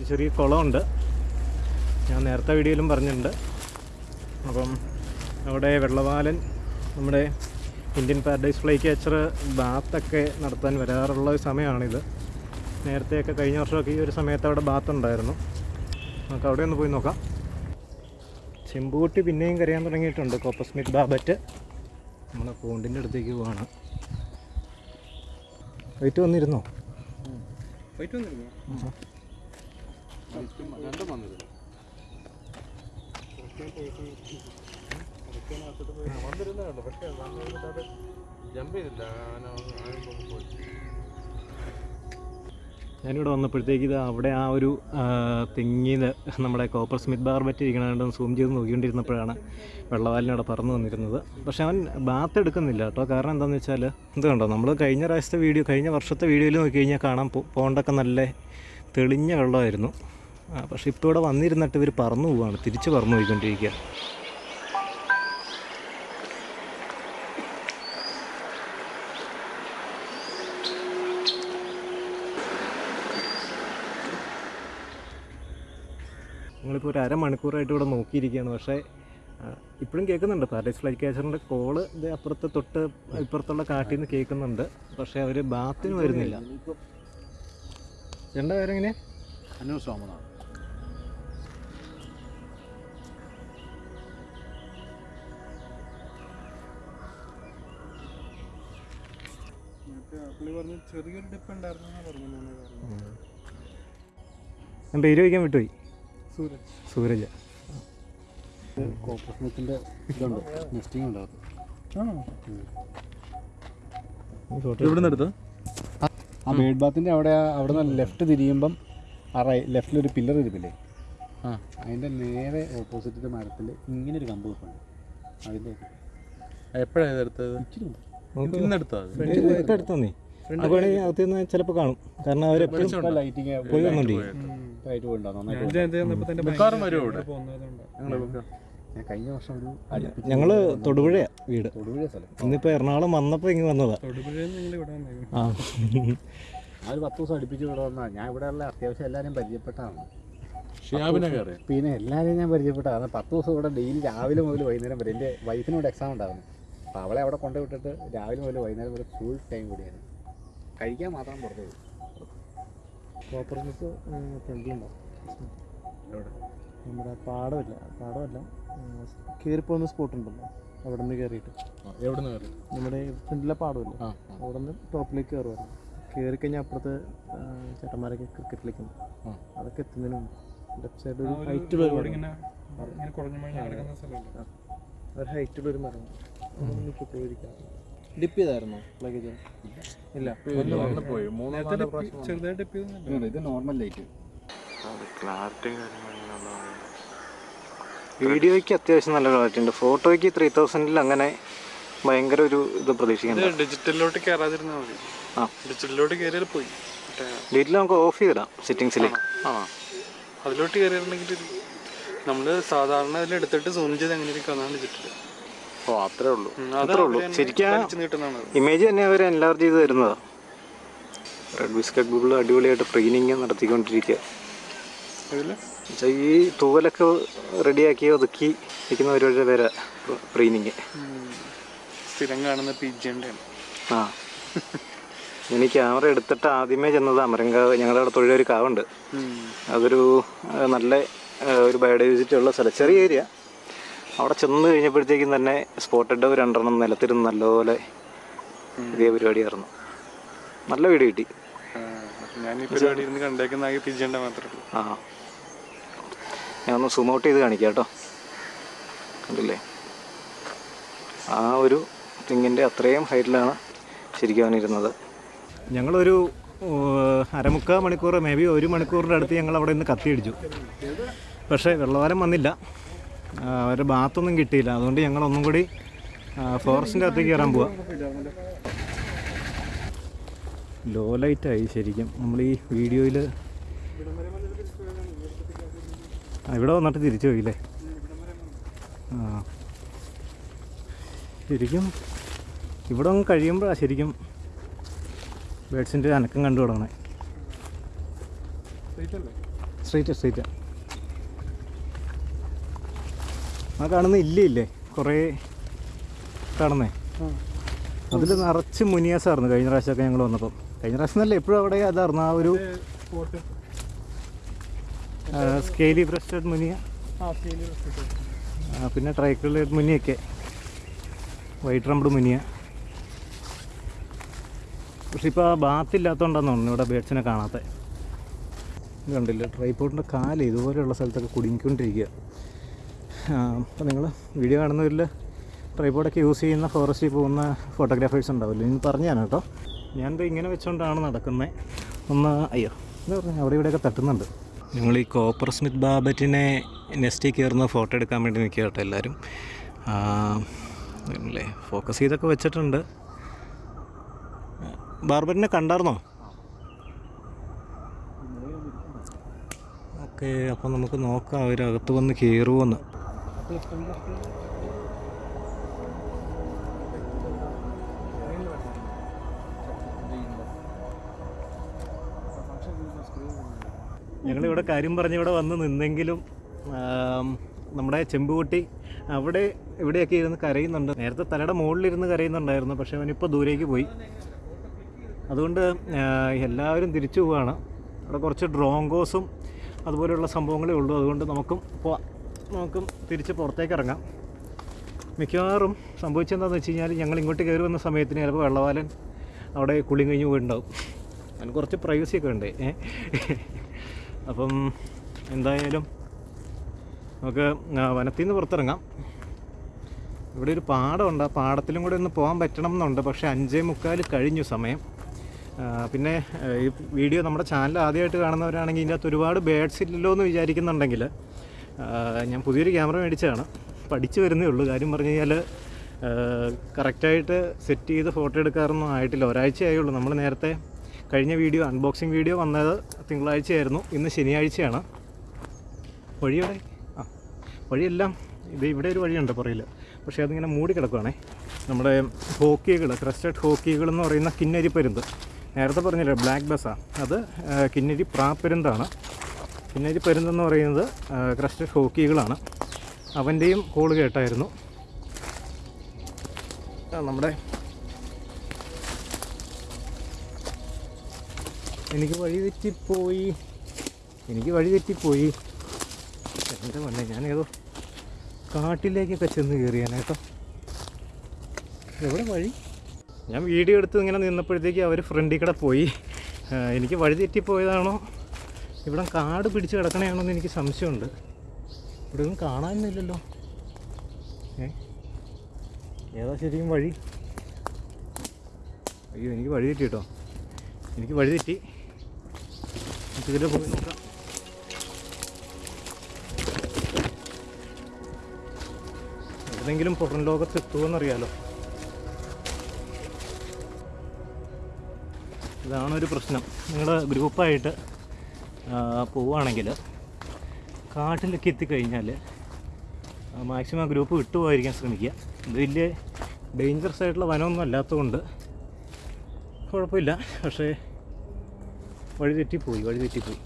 ഒരു ചെറിയ കുളമുണ്ട്. ഞാൻ നേരത്തെ വീഡിയോയിലും പറഞ്ഞിട്ടുണ്ട്. അപ്പം അവിടെ വെള്ളവാലൻ നമ്മുടെ ഇന്ത്യൻ പാരഡൈസ് ഫ്ലൈ ക്യാച്ചർ ബാത്തൊക്കെ നടത്താൻ വരാറുള്ള ഒരു സമയമാണിത്. നേരത്തെയൊക്കെ കഴിഞ്ഞ വർഷമൊക്കെ ഈ ഒരു സമയത്ത് അവിടെ ബാത്ത് ഉണ്ടായിരുന്നു നമുക്ക് അവിടെ ഒന്ന് പോയി നോക്കാം. ചെമ്പൂട്ടി പിന്നെയും കരയാൻ തുടങ്ങിയിട്ടുണ്ട് കോപ്പസ്മിക് ബാബറ്റ്. നമ്മളെ പോണ്ടിന്റെ അടുത്തേക്ക് പോവാണ്. വൈറ്റ് വന്നിരുന്നോ? പോയിട്ട് വന്നിരുന്നു. രണ്ടും വന്നിരുന്നു. വന്നിരുന്നുണ്ട് പക്ഷേ ജമ്പ് ചെയ്തില്ല ഞാനിവിടെ വന്നപ്പോഴത്തേക്ക് ഇത് അവിടെ ആ ഒരു തെങ്ങിൽ നമ്മുടെ കോപ്പർ സ്മിത്ത് ബാർബറ്റ് ഇരിക്കണതുകൊണ്ട് സൂം ചെയ്ത് നോക്കിക്കൊണ്ടിരുന്നപ്പോഴാണ് വെള്ളവാലിനവിടെ പറന്നു വന്നിരുന്നത്. പക്ഷേ അവൻ ബാത്ത് എടുക്കുന്നില്ല കേട്ടോ. കാരണം എന്താണെന്ന് വെച്ചാൽ ഇത് കണ്ടോ? നമ്മൾ കഴിഞ്ഞ പ്രാവശ്യത്തെ വീഡിയോ കഴിഞ്ഞ വർഷത്തെ വീഡിയോയിൽ നോക്കി കഴിഞ്ഞാൽ കാണാൻ പോ- നല്ല തെളിഞ്ഞ വെള്ളമായിരുന്നു. പക്ഷെ ഇപ്പോൾ ഇവിടെ വന്നിരുന്നിട്ട് ഇവർ പറന്നു പോവാണ്. തിരിച്ച് പറന്നു പോയിക്കൊണ്ടിരിക്കുക നിങ്ങളിപ്പോൾ ഒരു അരമണിക്കൂറായിട്ട് ഇവിടെ നോക്കിയിരിക്കുകയാണ്. പക്ഷേ ഇപ്പോഴും കേൾക്കുന്നുണ്ട്. പാരഡൈസ് ഫ്ലൈറ്റ് ക്യാച്ചറിന്റെ കോൾ ഇത് അപ്പുറത്തെ തൊട്ട് ഇപ്പുറത്തുള്ള കാട്ടിൽ നിന്ന് കേൾക്കുന്നുണ്ട്. പക്ഷേ അവർ ബാത്തിന് വരുന്നില്ല. ചേട്ടന്റെ പേരെങ്ങനെ? അനു പറഞ്ഞു ചെറിയൊരു ഡിപ്പ് ഉണ്ടായിരുന്നു പറഞ്ഞു ഞാൻ പേര് വയ്ക്കാൻ വിട്ടുപോയി? സൂരജ്. ഇതുണ്ട്? നെസ്റ്റിംഗ് ഇവിടെ നിന്ന് ആ ബേഡ് ബാത്തിന്റെ അവിടെ അവിടെ നിന്ന് ലെഫ്റ്റ് തിരിയുമ്പം ആ റൈ ലെഫ്റ്റിലൊരു പില്ലർ ഇരിപ്പില്ലേ? ആ അതിന്റെ നേരെ ഓപ്പോസിറ്റ് മരത്തിൽ ഇങ്ങനെ ഒരു കമ്പ് വെപ്പുണ്ട്. അതിന്റെ എപ്പോഴാണ് ഇതെടുത്തത് ഇന്നെടുത്തത് എടുത്തോ നീ? അകത്ത് നിന്ന് ചിലപ്പോൾ കാണും. കാരണം അവരെപ്പോഴും പോയി കഴിഞ്ഞ വർഷം ഒരു ഞങ്ങൾ തൊടുപുഴയാണ് വീട്. ഇന്നിപ്പോ എറണാകുളം വന്നപ്പോ ഇങ്ങ് വന്നതാ. ആ. ആ ഒരു പത്ത് ദിവസം അടുപ്പിച്ച് ഇവിടെ വന്നാ. ഞാൻ ഇവിടെ ഉള്ള അത്യാവശ്യം എല്ലാവരെയും പരിചയപ്പെട്ടാണ്. പിന്നെ എല്ലാവരെയും ഞാൻ പരിചയപ്പെട്ടാണ്. പത്ത് ദിവസം ഇവിടെ ഡെയിലി രാവിലെ മുതൽ വൈകുന്നേരം വരെ. എന്റെ വൈഫിനോട് എക്സാം ഉണ്ടായിരുന്നു. അപ്പോൾ അവളെ അവിടെ കൊണ്ടു വിട്ടിട്ട് രാവിലെ മുതൽ വൈകുന്നേരം വരെ ഫുൾ ടൈം കൂടിയാണ് കഴിക്കാൻ മാത്രം പുറത്തു പോകും. ഫ്രണ്ടിലുണ്ടാവും നമ്മുടെ പാടമില്ല പാടമല്ല. കയറി പോകുന്ന സ്പോട്ട് ഉണ്ടല്ലോ അവിടെ നിന്ന് കയറിയിട്ട് എവിടെ നിന്ന് കയറി നമ്മുടെ ഫ്രണ്ടിലെ പാടമില്ല? അവിടെ നിന്ന് ടോപ്പിലേക്ക് കയറുമായിരുന്നു കയറി കഴിഞ്ഞാൽ അപ്പുറത്ത് ചേട്ടന്മാരൊക്കെ ക്രിക്കറ്റ് കളിക്കുന്നു. ആ. അതൊക്കെ എത്തുന്നതിന് മുമ്പ്. ലെഫ്റ്റ് സൈഡ് ഒരു ഹൈറ്റുള്ള ഒരു മരം ഒരു ഹൈറ്റുള്ള ഒരു മരം പോയിരിക്കാം ഡിപ്പ് ചെയ്തായിരുന്നോ ലഗേജ് ഇല്ല. ഇത് നോർമൽ ലൈറ്റ് വീഡിയോയ്ക്ക് അത്യാവശ്യം നല്ല ക്ലാരിറ്റി ഉണ്ട്. ഫോട്ടോയ്ക്ക് ത്രീ തൗസൻഡിൽ അങ്ങനെ ഭയങ്കര ഒരു ഇത് പ്രതീക്ഷിക്കണ്ട. ഡിജിറ്റലിലോട്ട് കയറാതിരുന്നാൽ മതി. ആ. ഡിജിറ്റലിലോട്ട് കയറിയാൽ പോയി. ഡീറ്റെയിൽ നമുക്ക് ഓഫ് ചെയ്തിടാം സെറ്റിങ്സിൽ ആ അതിലോട്ട് കയറിയിട്ടുണ്ടെങ്കിൽ നമ്മൾ സാധാരണ അതിൽ എടുത്തിട്ട് സൂം ചെയ്ത് എങ്ങനെയൊക്കെ ഇരിക്കുന്നതാണ് ഡിജിറ്റൽ ഓ അത്രേ ഉള്ളൂ. അത്രേ ഉള്ളൂ. ശരിക്കും ഇമേജ് തന്നെ അവർ എൻലാർജ് ചെയ്ത് തരുന്നതാ. റെഡ് ബിസ്ക്കറ്റ് ബുബിൾ അടിപൊളിയായിട്ട് ട്രെയിനിങ് നടത്തിക്കൊണ്ടിരിക്കുക ഈ തൂവലൊക്കെ റെഡിയാക്കി ഒതുക്കി വെക്കുന്ന ഒരുപാട് പേരാ ട്രെയിനിങ് സ്ഥിരം കാണുന്ന ആ. ഇനി ക്യാമറ എടുത്തിട്ട് ആദ്യമേ ചെന്നത്. അമരങ്കാവ് ഞങ്ങളുടെ അവിടെ തൊഴിലൊരു കാവുണ്ട്. അതൊരു നല്ല ഒരു ബയോഡൈവേഴ്സിറ്റി ഉള്ള സ്ഥലം. ചെറിയ ഏരിയ അവിടെ ചെന്ന് കഴിഞ്ഞപ്പോഴത്തേക്കും തന്നെ സ്പോട്ടഡ് ഒരു രണ്ടെണ്ണം നിലത്തിരുന്ന് നല്ലപോലെ ഇതേ പരിപാടിയായിരുന്നു. നല്ല വീട് കിട്ടി. ഞാൻ ഈ പരിപാടി ഇരുന്ന് കണ്ടേക്കുന്ന ആകെ മാത്രമേ ഉള്ളൂ. ആ ഞാൻ ഒന്ന് സൂം ഔട്ട് ചെയ്ത് കാണിക്കാം കേട്ടോ. കണ്ടില്ലേ? ആ ഒരു തിങ്ങിന്റെ അത്രയും ഹൈറ്റിലാണ് ശരിക്കും അവനിരുന്നത് ഞങ്ങളൊരു അരമുക്കാൽ മണിക്കൂർ മേ ബി ഒരു മണിക്കൂറിന്റെ അടുത്ത് ഞങ്ങൾ അവിടെ നിന്ന് കത്തിയടിച്ചു. പക്ഷേ വെള്ളവാരം വന്നില്ല. അവരുടെ ബാത്തൊന്നും കിട്ടിയില്ല. അതുകൊണ്ട് ഞങ്ങൾ ഒന്നും കൂടി ഫോറസ്റ്റിന്റെ അകത്തേക്ക് കയറാൻ പോവാം. ലോ ലൈറ്റായി ശരിക്കും. നമ്മൾ ഈ വീഡിയോയിൽ ഇവിടെ വന്നിട്ട് തിരിച്ചു പോയില്ലേ? ആ. ശരിക്കും ഇവിടെ ഒന്ന് കഴിയുമ്പോഴാണ് ശരിക്കും ബേഡ്സിന്റെ അനക്കം കണ്ടു തുടങ്ങണേ. സ്ട്രീറ്റ് സ്ട്രീറ്റ് ആ കാണുന്ന ഇല്ലേ കുറേ കാണുന്നേ. അതിൽ നിറച്ച് മുനിയാസായിരുന്നു കഴിഞ്ഞ പ്രാവശ്യമൊക്കെ ഞങ്ങൾ വന്നപ്പം. കഴിഞ്ഞ പ്രാവശ്യം നല്ല എപ്പോഴും അവിടെ അതായിരുന്നു ആ ഒരു സ്കെയിലി ബ്രസ്റ്റഡ് മുനിയ. പിന്നെ ട്രൈക്കിൾഡ് മുനിയൊക്കെ. വൈറ്റ് റംബ്ഡ് മുനിയ. പക്ഷെ ഇപ്പോൾ ആ ബാത്ത് ഇല്ലാത്തതുകൊണ്ടാന്ന് തോന്നുന്നു ഇവിടെ ബേഡ്സിനെ കാണാത്ത. കണ്ടില്ല? ട്രൈപ്പോട്ടിന്റെ കാൽ ഇതുപോലെയുള്ള സ്ഥലത്തൊക്കെ കുടുങ്ങിക്കൊണ്ടിരിക്കുക. അപ്പോൾ നിങ്ങൾ വീഡിയോ കാണുന്നവരിൽ ട്രൈപോഡൊക്കെ യൂസ് ചെയ്യുന്ന ഫോറസ്റ്റിൽ പോകുന്ന ഫോട്ടോഗ്രാഫേഴ്സ് ഉണ്ടാവില്ല? ഇനി പറഞ്ഞാണ് കേട്ടോ. ഞാനിത് ഇങ്ങനെ വെച്ചുകൊണ്ടാണ് നടക്കുന്നത് ഒന്ന് അയ്യോ എന്താ പറഞ്ഞാൽ അവിടെ ഇവിടെയൊക്കെ തട്ടുന്നുണ്ട്. ഞങ്ങൾ ഈ കോപ്പർ സ്മിത്ത് ബാബറ്റിനെ നെസ്റ്റിൽ കയറുന്ന ഫോട്ടോ എടുക്കാൻ വേണ്ടി നിൽക്കുക കേട്ടോ എല്ലാവരും. അല്ലേ ഫോക്കസ് ചെയ്തൊക്കെ വെച്ചിട്ടുണ്ട്. ബാർബറ്റിനെ കണ്ടായിരുന്നോ ഓക്കെ അപ്പം നമുക്ക് നോക്കാം അവരകത്ത് വന്ന് കയറുമോന്ന് ഞങ്ങളിവിടെ കാര്യം പറഞ്ഞ് ഇവിടെ വന്ന് നിന്നെങ്കിലും നമ്മുടെ ചെമ്പുകുട്ടി അവിടെ ഇവിടെയൊക്കെ ഇരുന്ന് കരയുന്നുണ്ട്. നേരത്തെ തലയുടെ മുകളിലിരുന്ന് കരയുന്നുണ്ടായിരുന്നു പക്ഷേ അവനിപ്പോൾ ദൂരേക്ക് പോയി. അതുകൊണ്ട് എല്ലാവരും തിരിച്ചു പോവുകയാണ് അവിടെ കുറച്ച് ഡ്രോങ്കോസും അതുപോലെയുള്ള സംഭവങ്ങളേ ഉള്ളൂ. അതുകൊണ്ട് നമുക്കും പോവാം. നമുക്കും തിരിച്ച് പുറത്തേക്ക് ഇറങ്ങാം മിക്കവാറും സംഭവിച്ചെന്താണെന്ന് വെച്ച് കഴിഞ്ഞാൽ ഞങ്ങൾ ഇങ്ങോട്ട് കയറി വന്ന സമയത്തിന് ചിലപ്പോൾ വെള്ളവാലൻ അവിടെ കുളി കഴിഞ്ഞ് പോയിട്ടുണ്ടാവും അതിന് കുറച്ച് പ്രൈവസി ഒക്കെ ഉണ്ട്. അപ്പം എന്തായാലും നമുക്ക് വനത്തിൽ നിന്ന് പുറത്തിറങ്ങാം. ഇവിടെ ഒരു പാടമുണ്ട്. ആ പാടത്തിലും കൂടെ ഒന്ന് പോകാൻ പറ്റണം എന്നുണ്ട് പക്ഷേ അഞ്ചേ മുക്കാൽ കഴിഞ്ഞു സമയം. പിന്നെ ഈ വീഡിയോ നമ്മുടെ ചാനൽ ആദ്യമായിട്ട് കാണുന്നവരാണെങ്കിൽ ഇതിന്റെ അകത്ത് ഒരുപാട് ബേഡ്സ് ഇല്ലല്ലോ എന്ന് വിചാരിക്കുന്നുണ്ടെങ്കിൽ ഞാൻ പുതിയൊരു ക്യാമറ മേടിച്ചതാണ്. പഠിച്ചു വരുന്നേ ഉള്ളൂ. കാര്യം പറഞ്ഞു കഴിഞ്ഞാൽ കറക്റ്റായിട്ട് സെറ്റ് ചെയ്ത് ഫോട്ടോ എടുക്കാറൊന്നും ആയിട്ടില്ല. ഒരാഴ്ചയായുള്ളൂ നമ്മൾ നേരത്തെ കഴിഞ്ഞ വീഡിയോ അൺബോക്സിങ് വീഡിയോ വന്നത് തിങ്കളാഴ്ചയായിരുന്നു. ഇന്ന് ശനിയാഴ്ചയാണ്. വഴിയോടെ ആ വഴിയെല്ലാം ഇത് ഇവിടെ ഒരു വഴിയുണ്ട് പുറയിൽ പക്ഷേ അതിങ്ങനെ മൂടി കിടക്കുവാണേ. നമ്മുടെ ഹോക്കികൾ ക്രസ്റ്റഡ് ഹോക്കികൾ എന്ന് പറയുന്ന കിന്നരി പരുന്ത്. നേരത്തെ പറഞ്ഞില്ലേ ബ്ലാക്ക് ബസ്സാണ് അത് കിന്നരി പ്രാപ്പരുന്താണ് കിന്നരി പരുന്തെന്ന് പറയുന്നത് ക്രസ്റ്റഡ് ഹോക്കികളാണ്. അവന്റെയും കോൾ കേട്ടായിരുന്നു. നമ്മുടെ എനിക്ക് വഴി തെറ്റിപ്പോയി. എനിക്ക് വഴി തെറ്റിപ്പോയി. എന്റെ മന്നെ ഞാനേതോ കാട്ടിലേക്കൊക്കെ ചെന്ന് കയറിയാനേട്ടോ എവിടെ വഴി? ഞാൻ വീഡിയോ എടുത്ത് ഇങ്ങനെ നിന്നപ്പോഴത്തേക്ക് അവർ ഫ്രണ്ടിൽ കൂടെ പോയി. എനിക്ക് വഴി തെറ്റിപ്പോയതാണോ? ഇവിടെ കാട് പിടിച്ച് കിടക്കണയാണോ എന്ന് എനിക്ക് സംശയമുണ്ട്. ഇവിടെ ഒന്നും കാണാനൊന്നുമില്ലല്ലോ. ഏ? ഏതാ ശരിക്കും വഴി? അയ്യോ എനിക്ക് വഴി തെറ്റി കേട്ടോ. എനിക്ക് വഴി തെറ്റി. നമുക്ക് ഇതിൽ പോയി നോക്കാം. ഏതെങ്കിലും പുറം ലോകത്ത് എത്തുമെന്നറിയാലോ ഇതാണൊരു പ്രശ്നം. നിങ്ങളുടെ ഗ്രൂപ്പായിട്ട് പോവുകയാണെങ്കിൽ കാട്ടിലൊക്കെ എത്തിക്കഴിഞ്ഞാൽ മാക്സിമം ഗ്രൂപ്പ് വിട്ടുപോകാതിരിക്കാൻ ശ്രമിക്കുക. ഇത് വലിയ ഡേഞ്ചറസ് ആയിട്ടുള്ള വനമൊന്നും അല്ലാത്തതുകൊണ്ട് കുഴപ്പമില്ല. പക്ഷേ വഴി തെറ്റിപ്പോയി വഴി തെറ്റിപ്പോയി.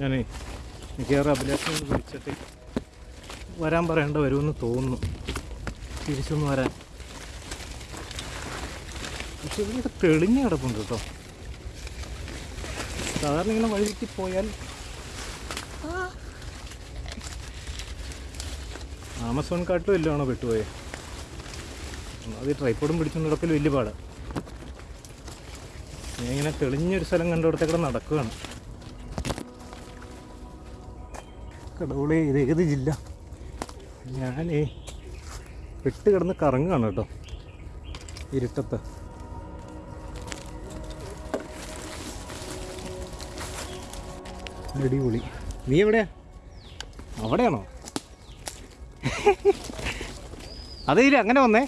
ഞാനേ മിക്കവാറും വിളിച്ചിട്ട് വരാൻ പറയേണ്ട വരുമെന്ന് തോന്നുന്നു. തിരിച്ചൊന്ന് വരാൻ. പക്ഷെ ഇവിടെ തെളിഞ്ഞ് കിടപ്പുണ്ട് കേട്ടോ. സാധാരണ ഇങ്ങനെ വഴി തെറ്റി പോയാൽ ആമസോൺ കാട്ടിലും എല്ലാം ആണോ പെട്ടുപോയത് അത് ട്രൈപ്പോഡും പിടിച്ചു നടക്കൽ വലിയ പാട്. ഞാൻ ഇങ്ങനെ തെളിഞ്ഞൊരു സ്ഥലം കണ്ടിടത്തേക്കൂടെ നടക്കുകയാണ്. കടവുളി ഇത് ഏത് ജില്ല? ഞാനേ പെട്ട് കിടന്ന് കറങ്ങുകയാണ് കേട്ടോ. ഇരുട്ടത്ത്. അടിപൊളി. നീ എവിടെയാ? അവിടെയാണോ? അതേ ഇല്ല അങ്ങനെ വന്നേ.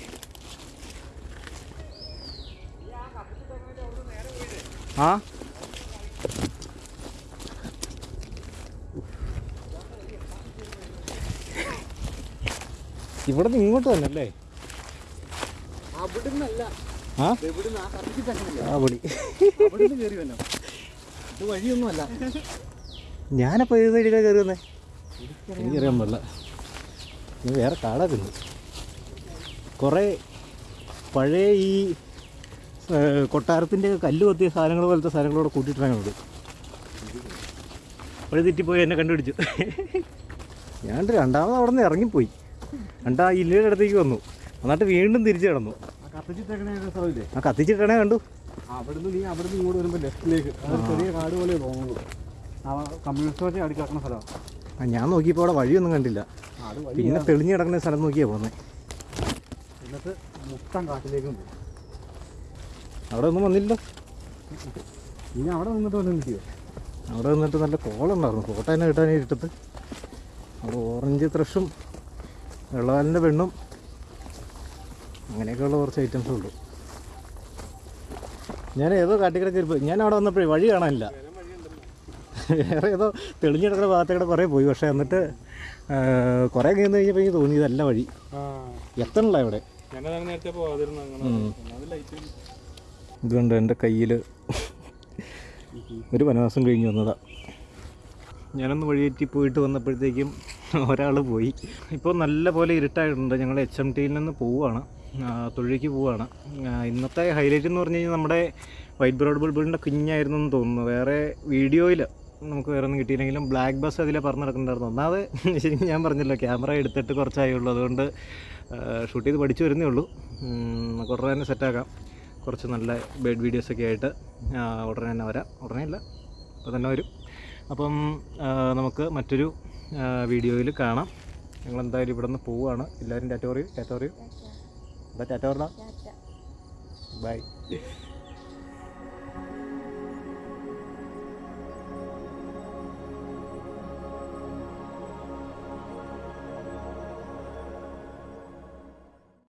ആ? ഇവിടെ നിന്ന് ഇങ്ങോട്ട് തന്നെ അല്ലേ? ആ ഇത് വഴിയൊന്നുമല്ല. ഞാനപ്പോൾ ഏത് സൈഡിലാണ് കയറി വന്നേ എനിക്കറിയാൻ പാടില്ല. ഇനി വേറെ പിന്നെ. കുറേ പഴയ ഈ കൊട്ടാരത്തിന്റെ കൊട്ടാരത്തിന്റെ കല്ല് കൊത്തിയ സാധനങ്ങൾ പോലത്തെ സാധനങ്ങളോട് കൂട്ടിയിട്ടാണ് ഉണ്ട് വഴി തെറ്റിപ്പോയി എന്നെ കണ്ടുപിടിച്ചു. ഞാൻ രണ്ടാമത് അവിടെ നിന്ന് ഇറങ്ങിപ്പോയി. രണ്ടാ ഇല്ലയുടെ അടുത്തേക്ക് വന്നു. എന്നിട്ട് വീണ്ടും തിരിച്ചു കിടന്നു. ആ കത്തിച്ചിട്ടണേ കണ്ടു. അവിടുന്ന് നീ അവിടുന്ന് ഇങ്ങോട്ട് വരുമ്പോൾ ലെഫ്റ്റിലേക്ക് ചെറിയ കാട് പോലെ തോന്നുന്നു കമ്മ്യൂണിസ്റ്റ് പാർട്ടി സ്ഥലമാണ് ഞാൻ നോക്കിയപ്പോൾ അവിടെ വഴിയൊന്നും കണ്ടില്ല. പിന്നെ തെളിഞ്ഞു കിടക്കുന്ന സ്ഥലം നോക്കിയാ പോകുന്നത് എന്നിട്ട് മുട്ടം കാട്ടിലേക്കും പോകും അവിടെ ഒന്നും വന്നില്ല ഇനി അവിടെ നിന്നിട്ട് വന്ന് നിൽക്കുമോ അവിടെ നിന്നിട്ട് നല്ല കോളുണ്ടായിരുന്നു. ഫോട്ടോ തന്നെ കിട്ടാൻ ഇട്ടത്ത് അവിടെ ഓറഞ്ച് ത്രഷും വെള്ളവാലിന്റെ പെണ്ണും അങ്ങനെയൊക്കെയുള്ള കുറച്ച് ഐറ്റംസേ ഉള്ളൂ. ഞാൻ ഏതോ കാട്ടിക്കിടക്കരുപ്പ് ഞാൻ അവിടെ വന്നപ്പോഴേ വഴി കാണാനില്ല. വേറെ ഏതോ തെളിഞ്ഞെടുക്കുന്ന ഭാഗത്തേക്കൂടെ കുറേ പോയി. പക്ഷേ എന്നിട്ട് കുറേ കഴിഞ്ഞ് കഴിഞ്ഞപ്പോൾ എനിക്ക് തോന്നി ഇതല്ല വഴി. എത്തണല്ലോ ഇവിടെ. ഇതുകൊണ്ട് എന്റെ കയ്യിൽ ഒരു വനവാസം കഴിഞ്ഞ് വന്നതാ. ഞാനൊന്ന് വഴിയേറ്റി പോയിട്ട് വന്നപ്പോഴത്തേക്കും ഒരാൾ പോയി. ഇപ്പോൾ നല്ല പോലെ ഇരുട്ടായിട്ടുണ്ട്. ഞങ്ങൾ എച്ച് എം ടിയിൽ നിന്ന് പോവുകയാണ്. തൊഴിലേക്ക് പോവുകയാണ്. ഇന്നത്തെ ഹൈലൈറ്റ് എന്ന് പറഞ്ഞു കഴിഞ്ഞാൽ നമ്മുടെ വൈറ്റ് ബ്രോഡ് ബുൾബിളിന്റെ കുഞ്ഞായിരുന്നു എന്ന് തോന്നുന്നു. വേറെ വീഡിയോയിൽ നമുക്ക് വേറെ ഒന്നും കിട്ടിയില്ലെങ്കിലും ബ്ലാക്ക് ബസ് അതിലെ പറഞ്ഞു നടക്കുന്നുണ്ടായിരുന്നു. ഒന്നാമത് ശരിക്കും ഞാൻ പറഞ്ഞല്ലോ ക്യാമറ എടുത്തിട്ട് കുറച്ചായുള്ളൂ. അതുകൊണ്ട് ഷൂട്ട് ചെയ്ത് പഠിച്ചു വരുന്നേ ഉള്ളൂ. ഉം, കുറേ തന്നെ സെറ്റാക്കാം കുറച്ച് നല്ല ബേഡ് വീഡിയോസൊക്കെ ആയിട്ട് ഉടനെ തന്നെ വരാം. ഉടനെ അല്ല അപ്പോൾ തന്നെ വരും. അപ്പം നമുക്ക് മറ്റൊരു വീഡിയോയിൽ കാണാം. ഞങ്ങൾ എന്തായാലും ഇവിടെ നിന്ന് പോവുകയാണ് എല്ലാവരും ടാറ്റോറിയും ടാറ്റോറിയും എന്താ ടാറ്റ ബൈ